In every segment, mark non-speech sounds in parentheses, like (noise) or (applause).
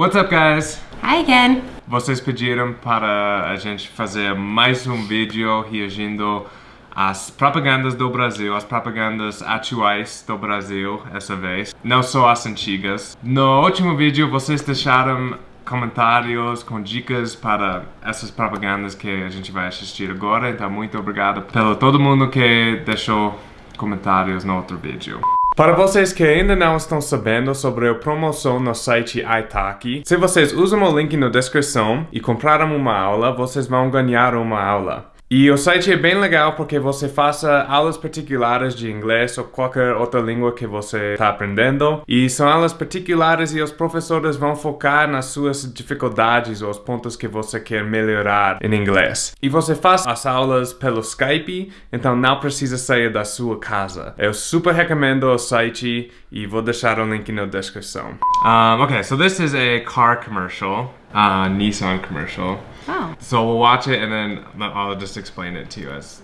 What's up, guys? Hi again. Vocês pediram para a gente fazer mais um vídeo reagindo às propagandas do Brasil, as propagandas atuais do Brasil, essa vez, não só as antigas. No último vídeo, vocês deixaram comentários com dicas para essas propagandas que a gente vai assistir agora, então muito obrigado pelo todo mundo que deixou comentários no outro vídeo. Para vocês que ainda não estão sabendo sobre a promoção no site Italki, se vocês usam o link na descrição e compraram uma aula, vocês vão ganhar uma aula. E o site é bem legal porque você faça aulas particulares de inglês ou qualquer outra língua que você está aprendendo. E são aulas particulares e os professores vão focar nas suas dificuldades ou os pontos que você quer melhorar em inglês. E você faz as aulas pelo Skype, então não precisa sair da sua casa. Eu super recomendo o site e vou deixar o link na descrição. Um, okay, so this is a car commercial, uh, Nissan commercial. Oh, So we'll watch it and then I'll just explain it to you as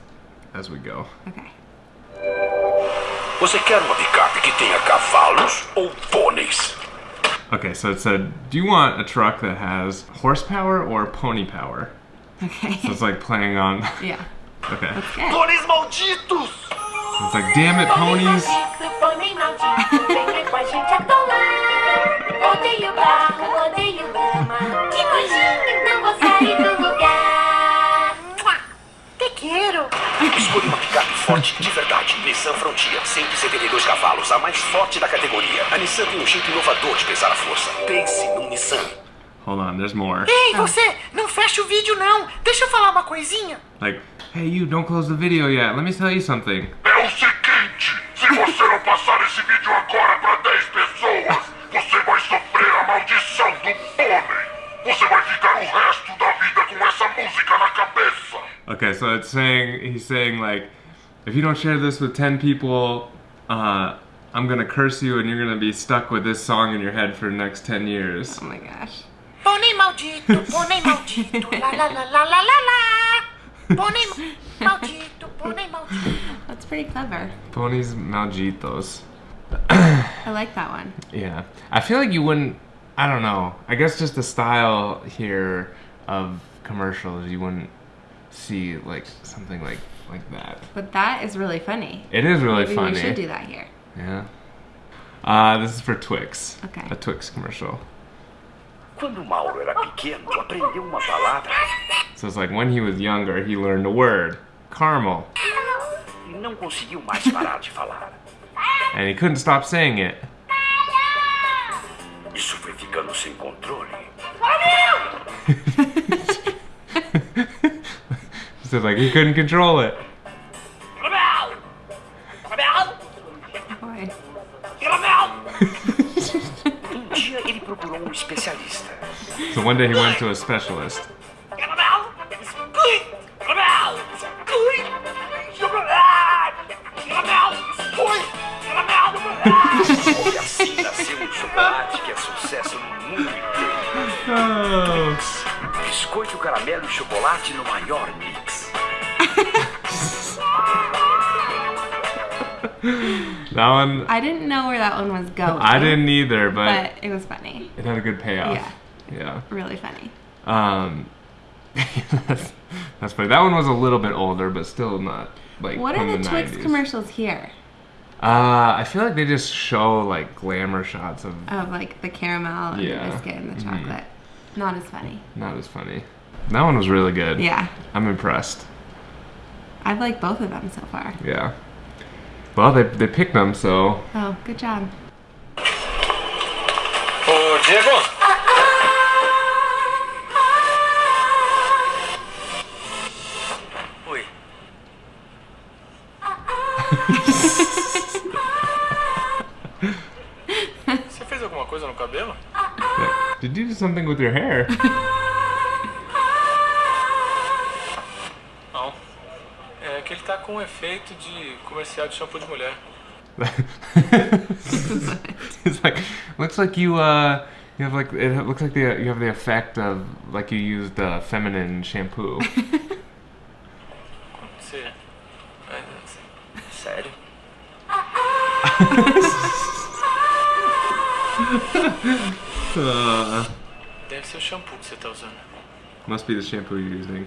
as we go. okay. Você quer uma picape que tenha cavalos ou pôneis? Okay, so it said, do you want a truck that has horsepower or pony power? Okay. So it's like playing on. (laughs) yeah. (laughs) Okay. Good. Pôneis malditos! It's like, damn it, ponies. Forte de verdade. Nissan Frontier, 172 cavalos, a mais forte da categoria. A Nissan tem um jeito inovador de pesar a força. Pense num Nissan. Hold on, there's more. Ei, você, não fecha o vídeo não. Deixa eu falar uma coisinha. Like, hey, you, don't close the video yet. Let me tell you something. É o seguinte, se você não passar esse vídeo agora para 10 pessoas, você vai sofrer a maldição do pônei. Você vai ficar o resto da vida com essa música na cabeça. Okay, so it's saying, he's saying, like, if you don't share this with 10 people, uh, I'm gonna curse you and you're gonna be stuck with this song in your head for the next 10 years. Oh my gosh. Pônei maldito, pônei maldito, la la la la la la la. Pônei ma- maldito, pônei maldito. That's pretty clever. Ponies malditos. I like that one. Yeah. I feel like you wouldn't, I don't know. I guess just the style here of commercials, you wouldn't see like something like like that. But that is really funny. It is really Maybe funny. we should do that here. Yeah. Uh, this is for Twix. Okay. A Twix commercial. Quando Mauro era pequeno, aprendeu uma palavra So it's like when he was younger, he learned a word, caramel, não conseguiu mais parar de falar. and he couldn't stop saying it. Isso foi ficando sem controle. So like he couldn't control it. Boy. Um dia ele procurou um especialista. So one day he went to a specialist. Assim nasceu chocolate que é sucesso no mundo inteiro. Oh. Biscoito, caramelo e chocolate no maior That one, I didn't know where that one was going. I didn't either, but But it was funny. it had a good payoff. Yeah. Yeah. Really funny. Um, (laughs) that's, that's funny. That one was a little bit older, but still not like What are from the Twix 90s. commercials here? Uh, I feel like they just show like glamour shots of Of like the caramel and Yeah. the biscuit and the Mhm. chocolate. Not as funny. not as funny. That one was really good. Yeah. I'm impressed. I've liked both of them so far. Yeah. Well, they they picked them, so Oh, good job. Ô, Diego! Oi. Você (laughs) fez alguma coisa no cabelo? did you do something with your hair? (laughs) com efeito de comercial de shampoo de mulher. (laughs) it's like looks like you uh you have like it looks like the you have the effect of like you used uh, feminine shampoo. (laughs) Você. é, Sério? uh, (laughs) Deve ser o shampoo que você tá usando. Must be the shampoo you're using.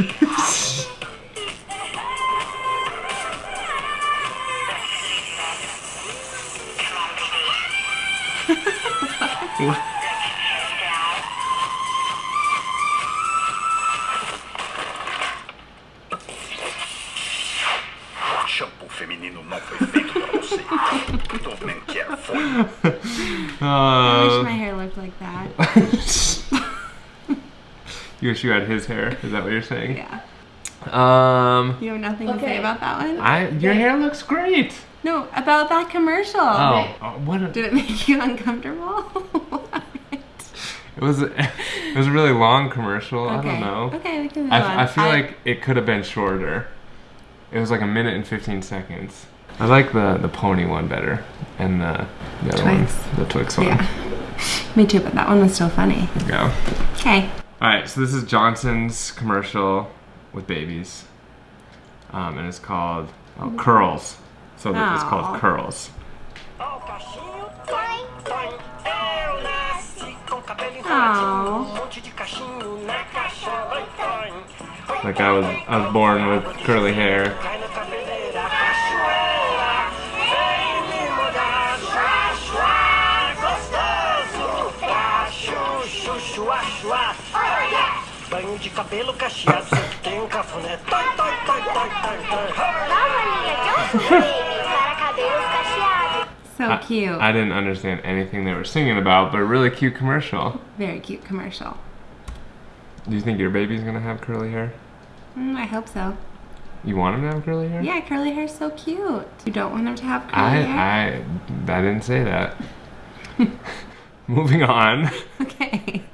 Sexy and free. Shampoo feminino não foi feito pra você. Don't men care for you. I wish my hair looked like that. (laughs) you wish you had his hair. Is that what you're saying? Yeah. Um, You have nothing to say about that one? I your hair looks great. No, about that commercial. Oh, uh, what? A, Did it make you uncomfortable? (laughs) What? it was. (laughs) It was a really long commercial. I don't know. Okay, we can move on. I, I feel like it could have been shorter. It was like a minute and 15 seconds. I like the the pony one better, and the, the other Twix. one, the Twix one. Yeah. (laughs) Me too, but that one was still funny. Yeah. Okay. All right, so this is Johnson's commercial with babies, um, and it's called oh, Curls. So th- it's called Curls. Ó, o cachinho, toim, toim. Eu nasci com cabelo enroladinho, Aw. monte de cachinho na caixa, vai, toim. Like I was, I was born with curly hair. Banho de cabelo cacheado, sempre tem um cafuné, toi, toi, toi, toi, toi, toi. Nova linha Johnson Baby para cabelos cacheados. So cute. I didn't understand anything they were singing about, but a really cute commercial. Very cute commercial. Do you think your baby's gonna have curly hair? Mm, I hope so. You want him to have curly hair? Yeah, curly hair's so cute. You don't want him to have curly hair? I, I, I didn't say that. (laughs) Moving on. Okay.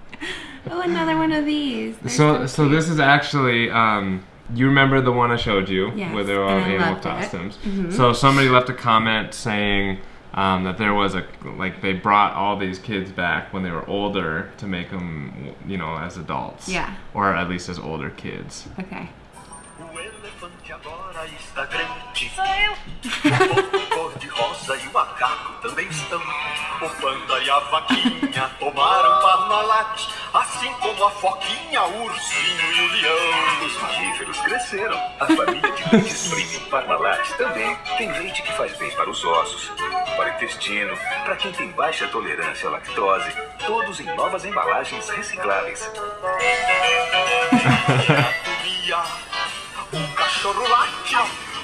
Another one of these. They're So, so cute. this is actually, um, you remember the one I showed you, Yes, where they were all animal loved it. Mm-hmm. costumes. So somebody left a comment saying um, that there was a like they brought all these kids back when they were older to make them, you know, as adults. Yeah. Or at least as older kids. Okay. (laughs) (laughs) rosa e o macaco também estão. O panda e a vaquinha tomaram Parmalat, assim como a foquinha, o ursinho e o leão. Os mamíferos cresceram. A família de peixes premium Parmalat também tem leite que faz bem para os ossos, para o intestino, para quem tem baixa tolerância à lactose. Todos em novas embalagens recicláveis. (laughs) o cachorro late,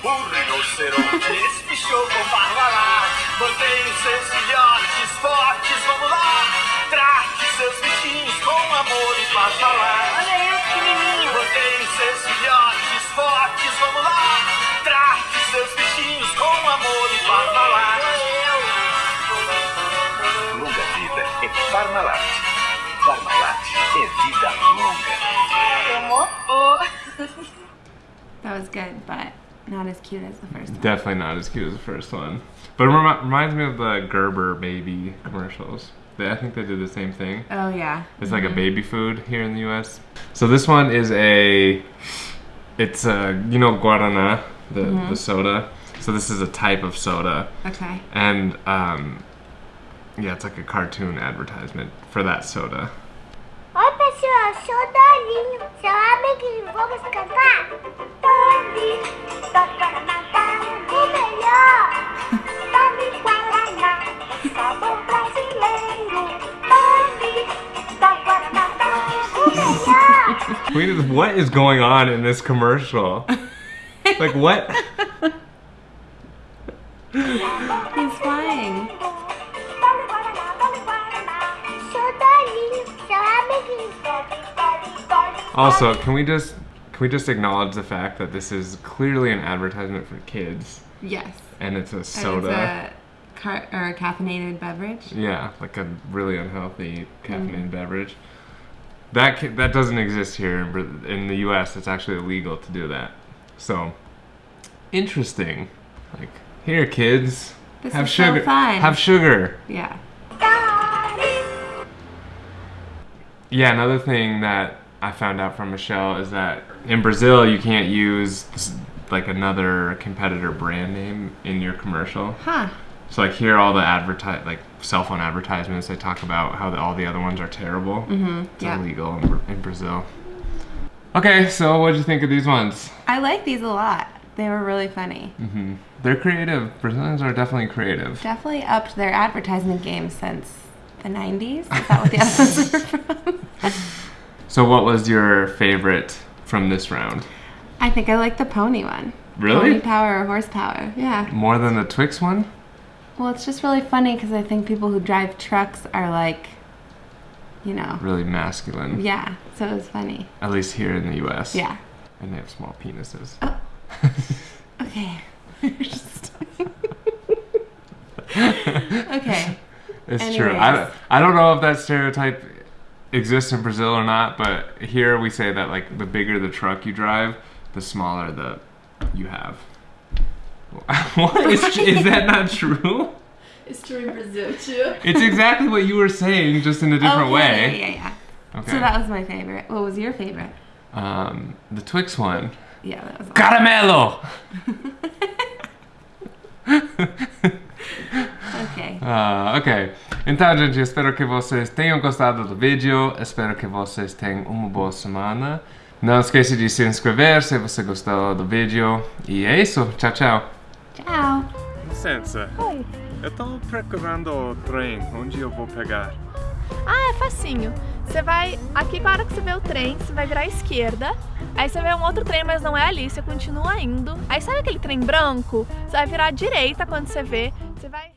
o rinoceronte espichou com parmalat. Mantenha seus filhotes fortes, vamos lá. Trate seus bichinhos com amor e parmalat. Olha eu, pequenininho. Mantenha seus filhotes fortes, vamos lá. Trate seus bichinhos com amor e parmalat. Longa vida é Parmalat. Parmalat é vida longa. Tomou? That was good, but not as cute as the first one. Definitely not as cute as the first one. But it remi- reminds me of the Gerber baby commercials. They, I think they did the same thing. Oh, yeah. It's like a baby food here in the U.S. So this one is a, it's a you know Guarana, the the soda. So this is a type of soda, Okay. and um, yeah, it's like a cartoon advertisement for that soda. Oi, pessoal, sou o Dollynho. Seu amiguinho, vamos cantar? Dolly, Dolly Guaraná, tá o melhor. Dolly Guaraná, sabor brasileiro. Dolly, Dolly Guaraná, tá o melhor. Wait, what is going on in this commercial? like what? He's flying. Also, can we just can we just acknowledge the fact that this is clearly an advertisement for kids, Yes. and it's a soda. it's a car- or a caffeinated beverage. Yeah, like a really unhealthy mm. caffeinated beverage. That ca- that doesn't exist here in, the U.S. It's actually illegal to do that. So interesting. Like here, kids, This have is so sugar. fun. Have sugar. Yeah. Yeah, another thing that I found out from Michelle is that in Brazil you can't use s- like another competitor brand name in your commercial. Huh. So like here, all the advertise like cell phone advertisements, they talk about how the, all the other ones are terrible. Mm-hmm. It's yeah. illegal in, in Brazil. Okay, so what did you think of these ones? I like these a lot. They were really funny. Mhm. They're creative. Brazilians are definitely creative. Definitely upped their advertisement game since the 90s. Is that what the other ones were (laughs) from? (laughs) So what was your favorite from this round? I think I like the pony one. Really? Pony power or horsepower. Yeah. More than the Twix one? Well, it's just really funny because I think people who drive trucks are like, you know, Really masculine. yeah. So it was funny. At least here in the US. Yeah. And they have small penises. Oh. (laughs) Okay. (laughs) Just- (laughs) okay. It's true. I, I don't know if that stereotype exists in Brazil or not, but here we say that like the bigger the truck you drive, the smaller the you have. (laughs) what is is that not true? It's true in Brazil too. It's exactly what you were saying, just in a different okay, way. Yeah, yeah, yeah. Okay. So that was my favorite. What was your favorite? um, the Twix one. Yeah, that was. Caramello. (laughs) Okay. Ah, ok. Então, gente, espero que vocês tenham gostado do vídeo. Espero que vocês tenham uma boa semana. Não esqueça de se inscrever se você gostou do vídeo. E é isso. Tchau, tchau. Tchau. Licença. Oi. Eu tô procurando o trem. Onde eu vou pegar? Ah, é facinho. Você vai. Aqui, na hora que você vê o trem, você vai virar à esquerda. Aí você vê um outro trem, mas não é ali, você continua indo. Aí sabe aquele trem branco? Você vai virar à direita quando você vê. Você vai.